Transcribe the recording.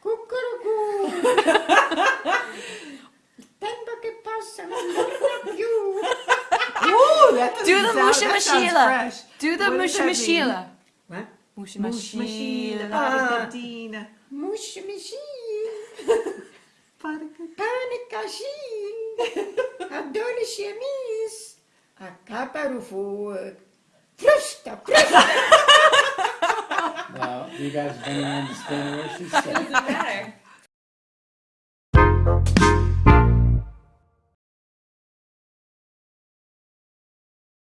Cuckoo. Tempo che passa. Ooh, that Do the sound- Musha Mashila. Do the What Musha? Mashila. What? Musha Mush machine, Mashila. Paradina. Mush machine. Panikashin. Ah. Adone chemise. A capa do fogo. Frusta, frusta. Well, you guys have been understand what she said. Doesn't matter.